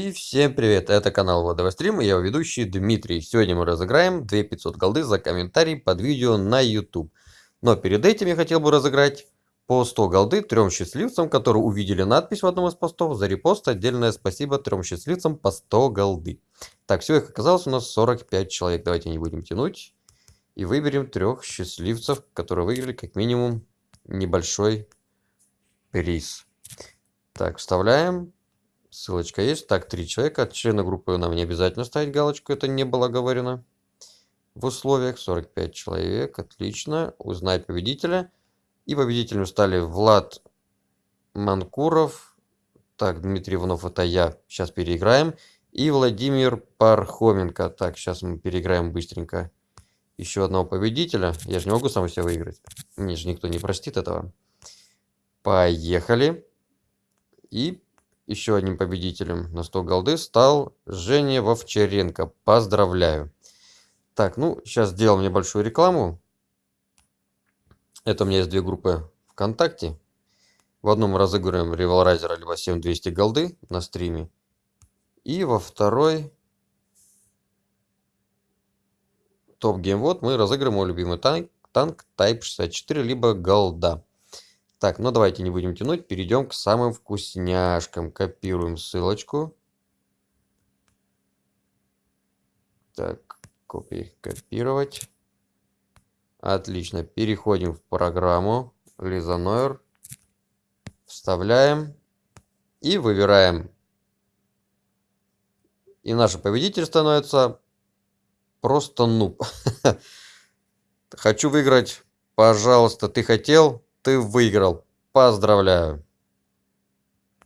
И всем привет, это канал Владовый Стрим, я ведущий Дмитрий. Сегодня мы разыграем 2500 голды за комментарий под видео на YouTube. Но перед этим я хотел бы разыграть по 100 голды трем счастливцам, которые увидели надпись в одном из постов. За репост отдельное спасибо трем счастливцам по 100 голды. Так, все, их оказалось у нас 45 человек. Давайте не будем тянуть. И выберем трех счастливцев, которые выиграли как минимум небольшой приз. Так, вставляем. Ссылочка есть. Так, три человека. От члена группы нам не обязательно ставить галочку. Это не было говорено в условиях. 45 человек. Отлично. Узнать победителя. И победителем стали Влад Манкуров. Так, Дмитрий Иванов, это я. Сейчас переиграем. И Владимир Пархоменко. Так, сейчас мы переиграем быстренько еще одного победителя. Я же не могу сам себя выиграть. Мне же никто не простит этого. Поехали. И еще одним победителем на 100 голды стал Женя Вовчаренко. Поздравляю. Так, ну, сейчас сделаем небольшую рекламу. Это у меня есть две группы ВКонтакте. В одном мы разыгрываем револрайзера либо 7200 голды на стриме. И во второй топ геймвод мы разыгрываем мой любимый танк, танк Type 64 либо голда. Так, ну давайте не будем тянуть, перейдем к самым вкусняшкам. Копируем ссылочку. Так, копии копировать. Отлично, переходим в программу Лизанойр. Вставляем и выбираем. И наш победитель становится просто нуб. Хочу выиграть. Пожалуйста, ты хотел? Ты выиграл. Поздравляю.